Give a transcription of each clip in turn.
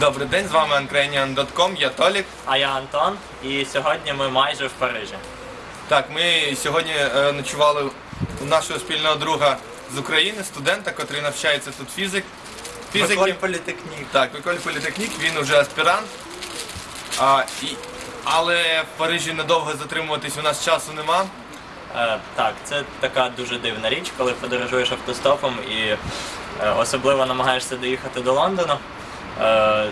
Добрий день, з вами Ukrainian.com, я Толік. А я Антон, і сьогодні ми майже в Парижі. Так, ми сьогодні е, ночували у нашого спільного друга з України, студента, який навчається тут фізик. Фізики. політехнік. Так, Миколь Політехнік, він уже аспірант. А, і, але в Парижі недовго затримуватись у нас часу нема. Е, так, це така дуже дивна річ, коли подорожуєш автостопом і е, особливо намагаєшся доїхати до Лондону. Е,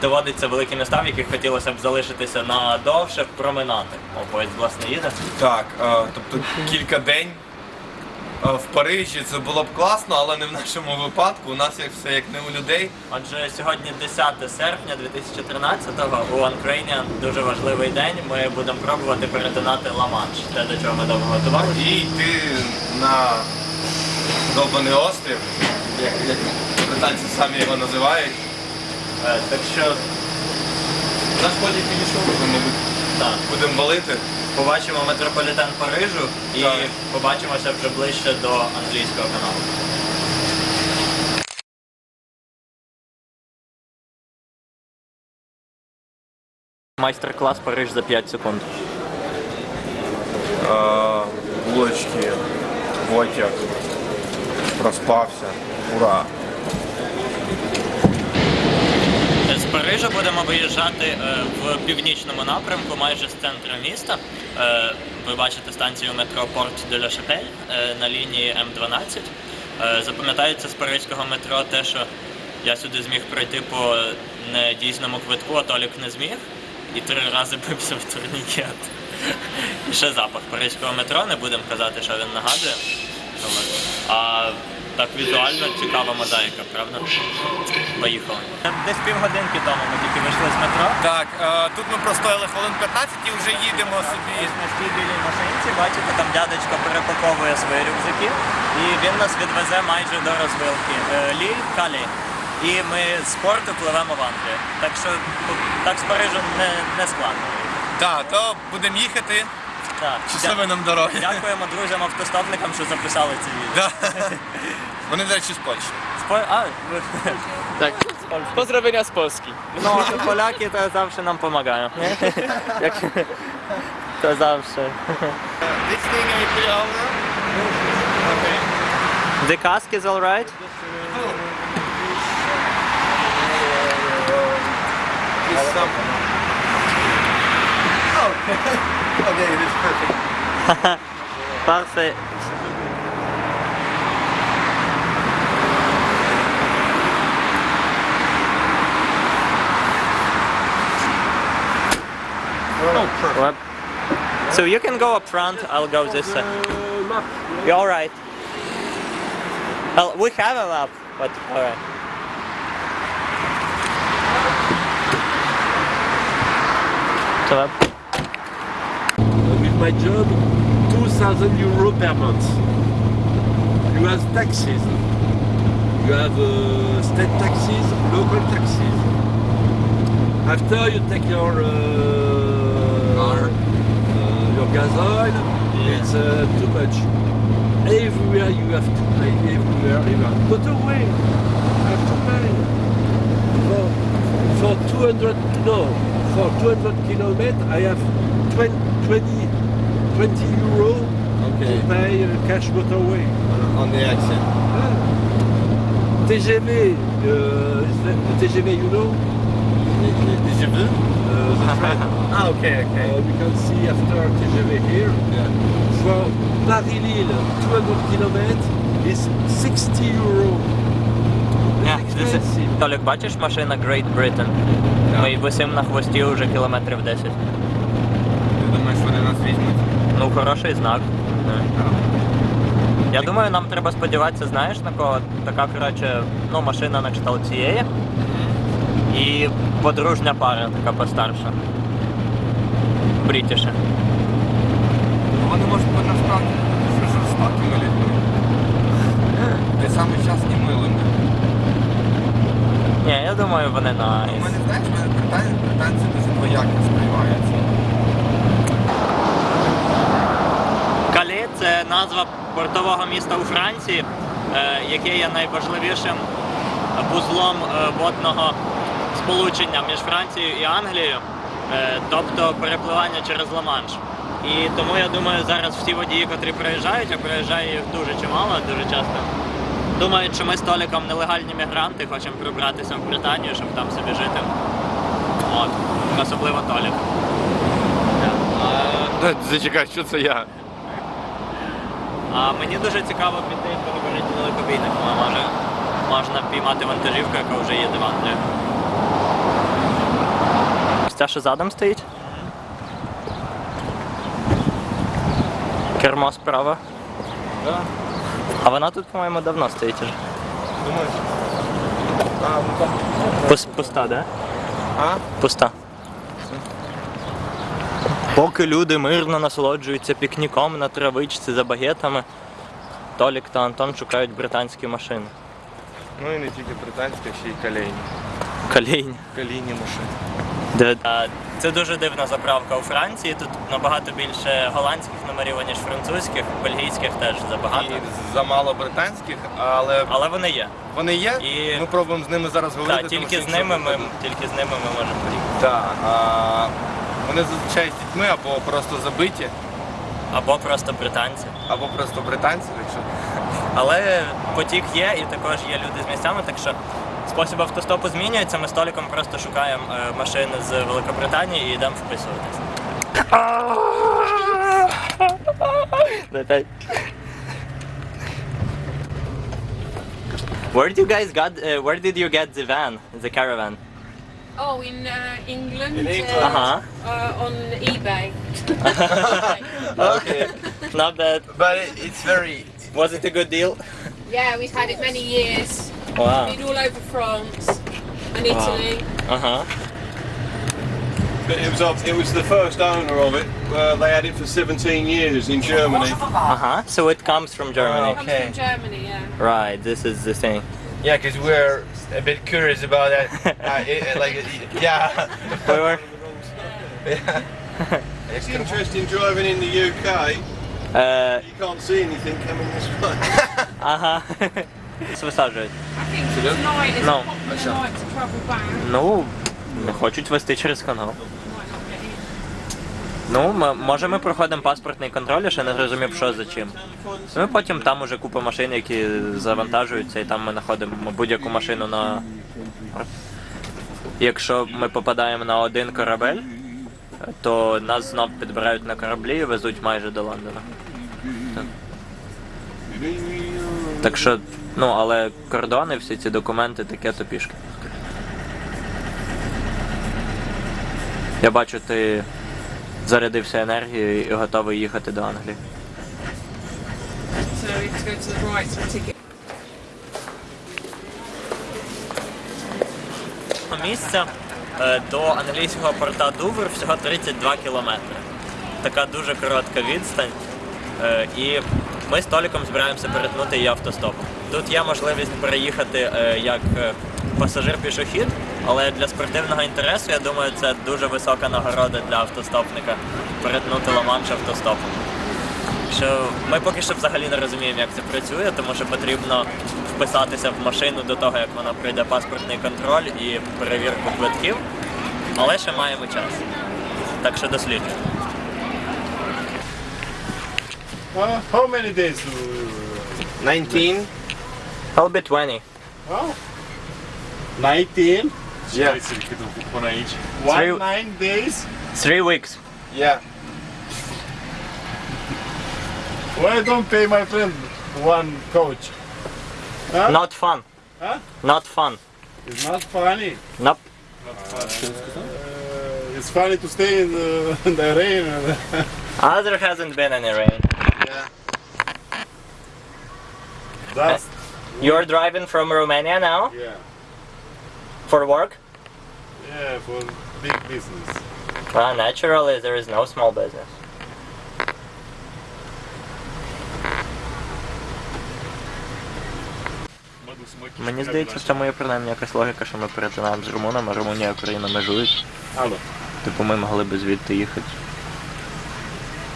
доводиться великі міста, в яких хотілося б залишитися надовше, проминати. О, поїзд, власне, їде. Так, е, тобто кілька день е, в Парижі це було б класно, але не в нашому випадку. У нас як все як не у людей. Отже, сьогодні 10 серпня 2013-го у Ukrainian дуже важливий день. Ми будемо пробувати перетинати Ла-Манш, те, до чого ми довго готувалися. І йти на довбаний острів, як, як британці самі його називають. Е, так що, Наш потяг підійшов, ми, так. будемо валити. Побачимо метрополітен Парижу і Так. побачимося вже ближче до англійського каналу. Майстер-клас Париж за 5 секунд. Булочки, потяг, проспався. Ура! З Парижа будемо виїжджати е, в північному напрямку, майже з центру міста. Е, Ви бачите станцію метро Порт де ла Шапель на лінії М12. Е, Запам'ятається з паризького метро те, що я сюди зміг пройти по недійсному квитку, а Толік не зміг. І три рази бився в турнікет. І ще запах паризького метро, не будемо казати, що він нагадує. А так візуально цікава мозаїка, правда? Поїхали. Десь півгодинки тому ми тільки вийшли з метро. Так, е, тут ми простояли хвилин 15 і вже їдемо собі. Ось на цій білій машинці, бачите, там дядечко перепаковує свої рюкзаки, і він нас відвезе майже до розвилки е, Ліль Калі. І ми з порту пливемо в Англію. Так що так з Парижу не, не складно. Так, то будемо їхати. Так. Щасливої нам дороги. Дякуємо друзям-автостопникам, що записали це відео. Да. Вони, до речі, з Польщі. Спо- А, ви- Tak. Pozdrowienia z Polski. ну, поляки то завжди нам допомагають. Як... То завжди. This thing I put over. Okay. The cask is alright? This some... Okay, it is perfect. Parfait. Oh, perfect. Well, So you can go up front, I'll go this side. You're alright. Well, we have a map, but alright. So, with my job 2000 euro per month. You have taxes. You have uh, state taxes, local taxes. After you take your uh, Car. uh, your gas oil, it's uh, too much. Everywhere you have to pay. Everywhere, everywhere. away you have to pay. For, for 200 no, for 200 kilometers, I have 20, 20, 20 euro Okay. to pay uh, cash motorway. On the accent. TGV, uh, is that the TGV, you know? Do? Uh. Ah, okay, okay. Uh, we can see after TGV here. Yeah. For Paris-Lille, 200 kilometers is 60 euro. Yeah, this is- Толік, бачиш машина Great Britain? Ми висимо на хвості вже кілометрів 10. Ти думаєш, вони нас візьмуть? Ну, хороший знак. Я думаю, нам треба сподіватися, знаєш, на кого така, коротше, ну, машина на кшталт цієї. І подружня пара, така постарша. Брітіше. Вони можуть бути насправді дуже жорстокими людьми. Ти саме час і милими. Ні, я думаю, вони на. У мене, знаєш, в мене британці дуже двояко сприймаються. Калі це назва портового міста у Франції, е, яке є найважливішим вузлом е, водного сполучення між Францією і Англією, е, тобто перепливання через Ла-Манш. І тому я думаю, зараз всі водії, котрі приїжджають, а приїжджає їх дуже чимало, дуже часто. Думають, що ми з Толіком нелегальні мігранти, хочемо прибратися в Британію, щоб там собі жити. От, особливо Толік. Зачекай, що це я? А мені дуже цікаво піти і переговорити далекобійник. Може, можна піймати вантажівку, яка вже їде в Англію. Ось ця що задом стоїть? Кермо справа. Да. А вона тут, по-моєму, давно стоїть уже. Думаєш? А, ну так. Пус- Пуста, да? А? Пуста. Поки люди мирно насолоджуються пікніком на травичці за багетами, Толік та Антон шукають британські машини. Ну і не тільки британська, ще й калейні. Колійні. Калійні машини. Це дуже дивна заправка у Франції. Тут набагато більше голландських номерів, ніж французьких, бельгійських теж забагато. І замало британських, але Але вони є. вони є. І- Ми пробуємо з ними зараз говорити. Так, тільки що з ними ми тільки з ними ми можемо поїхати. Так. Вони зазвичай з дітьми або просто забиті, Або просто британці. або просто британці, якщо. Але потік є, і також є люди з місцями, так що спосіб автостопу змінюється. Ми з Толіком просто шукаємо е, машини з Великобританії і йдемо вписуватись. Where did you guys got? Uh, where did you get the van, the caravan? Oh, in uh, England. In England. Uh, Uh-huh. uh, on eBay. Okay, not bad. But it, it's very. Was it a good deal? yeah, we've had it many years. Wow. Been all over France and Italy. Uh huh. But it was of- it was the first owner of it. Uh, they had it for 17 years in Germany. Uh huh. So it comes from Germany. Comes Okay. from Germany, yeah. Right. This is the thing. Yeah, because we're a bit curious about that. uh, it, it- like, yeah. We were. yeah. It's interesting driving in the UK. Uh, You can't see anything coming this way. ага. Висаджують. I think tonight is No. a popular night to travel back. Ну, не хочуть вести через канал. Ну, м- може ми проходимо паспортний контроль, я ще не зрозумів, що за чим. Ну і потім там уже купа машин, які завантажуються, і там ми знаходимо будь-яку машину на. Якщо ми попадаємо на один корабель, то нас знов підбирають на кораблі і везуть майже до Лондона. Так. Так що, ну, але кордони, всі ці документи таке то пішки. Я бачу, ти зарядився енергією і готовий їхати до Англії. Місце до англійського порта Дувр всього 32 кілометри. Така дуже коротка відстань. Е, І ми з Толіком збираємося перетнути її автостопом. Тут є можливість переїхати е, як е, пасажир-пішохід, але для спортивного інтересу, я думаю, це дуже висока нагорода для автостопника перетнути Ла-Манш автостопом. Що ми поки що взагалі не розуміємо, як це працює, тому що потрібно вписатися в машину до того, як вона пройде паспортний контроль і перевірку квитків. Але ще маємо час. Так що досліджуємо. Uh, how many days do 19. I'll be 20. Oh. 19? Yeah. One. Three- nine days? Three weeks. Yeah. Why don't pay my friend one coach? Huh? Not fun. Huh? Not fun. It's not funny. Nope. Uh, it's funny to stay in the, in the rain. Ah, there hasn't been any rain. Yeah. That's You're driving from Romania now yeah, for work? yeah, for big business. Well, naturally, there is no small business. Мені здається, в цьому є принаймні якась логіка, що ми перетинаємо з румунами, Румунія і Україна межують. Алло. Типу ми могли би звідти їхати.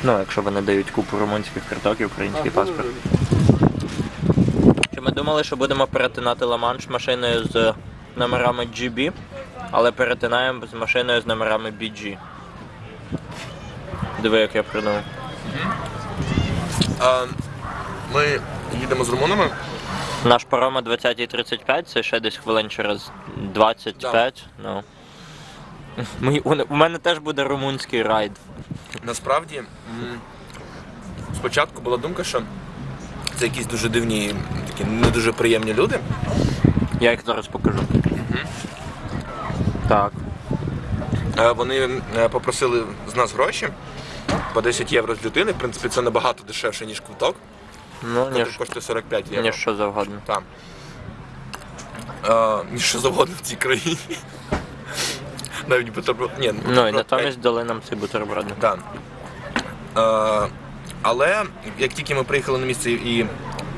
Ну, якщо вони дають купу румунських карток і український паспорт. Чи ми думали, що будемо перетинати Ла-Манш машиною з номерами GB? Але перетинаємо з машиною з номерами BG. Диви, як я придумав. А, ми їдемо з румунами. Наш паром о 20.35, це ще десь хвилин через 25. Ну. Ми, у, у мене теж буде румунський райд. Насправді, м, спочатку була думка, що це якісь дуже дивні, такі не дуже приємні люди. Я їх зараз покажу. Так. Е, Вони е, попросили з нас гроші по 10 євро з людини. В принципі, це набагато дешевше, ніж квиток. Ну, ніж, коштує 45 євро. ніж що завгодно. Там. Е, ніж що завгодно в цій країні. Навіть бутерброд. Ні, Ну і натомість дали нам ці бутерброди. Так. Е, але як тільки ми приїхали на місце і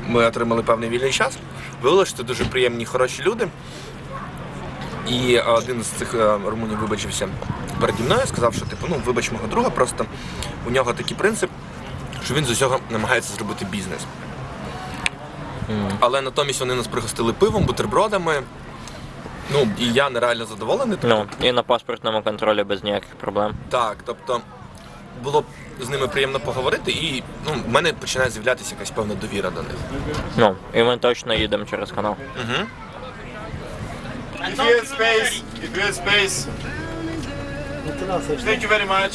ми отримали певний вільний час, виявилося, що це дуже приємні, хороші люди. І один з цих е, румунів вибачився переді мною, сказав, що типу, ну вибач мого друга, просто у нього такий принцип, що він з усього намагається зробити бізнес. Але натомість вони нас пригостили пивом, бутербродами. Ну, і я нереально задоволений. Ну, і на паспортному контролі без ніяких проблем. Так, тобто було б з ними приємно поговорити, і ну, в мене починає з'являтися якась певна довіра до них. Ну, і ми точно їдемо через канал. Угу. you space, if space. Thank you very much.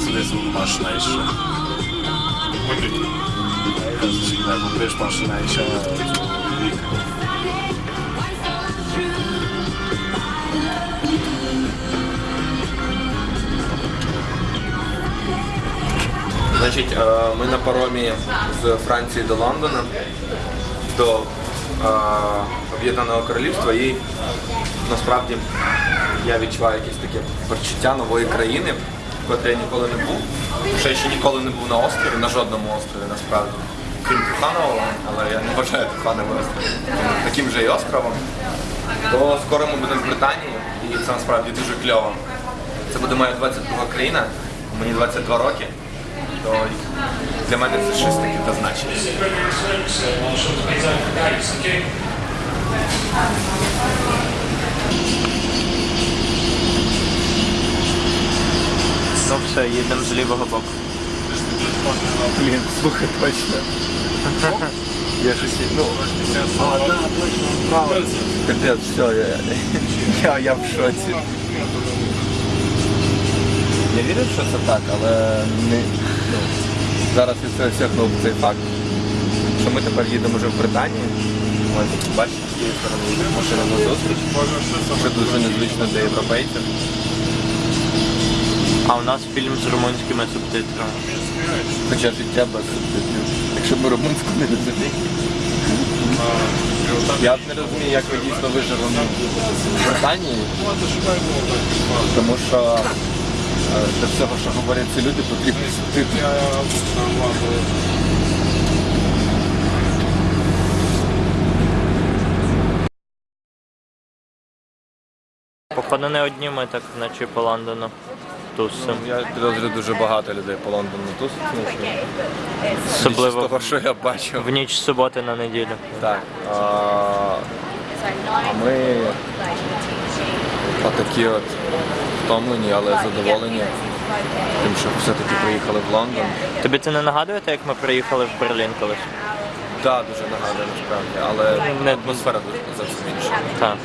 Szybko sobie masz najszybsze. Bo wiesz, masz najszybsze. Значить, е, ми на паромі з Франції до Лондона, до е, Об'єднаного Королівства, і насправді я відчуваю якесь таке почуття нової країни, в я ніколи не був. Ще ще ніколи не був на острові, на жодному острові насправді. Крім Туханового, але я не вважаю Тухановий острів таким же і островом. То скоро ми будемо в Британії, і це насправді дуже кльово. Це буде моя 22 країна, мені 22 роки. То для мене це щось таке та значення. Ну все, їдемо з лівого боку. Блін, слухай, точно. Я щось, ну, а, да, точно, право. Капець, все, я, я, я в шоці. Я вірю, що це так, але не, ну, зараз осягнув цей факт, що ми тепер їдемо вже в Британію. Ось, бачите, з цієї сторони машина на зустріч. Це дуже незвично для європейців. А у нас фільм з румунськими субтитрами. Хоча життя без субтитрів. Якщо ми румунську не розуміємо. Я от не розумію, як ви дійсно вижили в Британії. Тому що е, для всього, що говорять ці люди, потрібні субтитри. Походу не одні ми так вночі по Лондону тусимо. Я підозрюю дуже багато людей по Лондону тусить. З Особливо того, що я бачив. в ніч з суботи на неділю. Так. А, а ми отакі от втомлені, але задоволені тим, що все-таки приїхали в Лондон. Тобі це не нагадує, те, як ми приїхали в Берлін колись? Так, дуже нагадує насправді, але Не- атмосфера дуже зовсім інша. Так.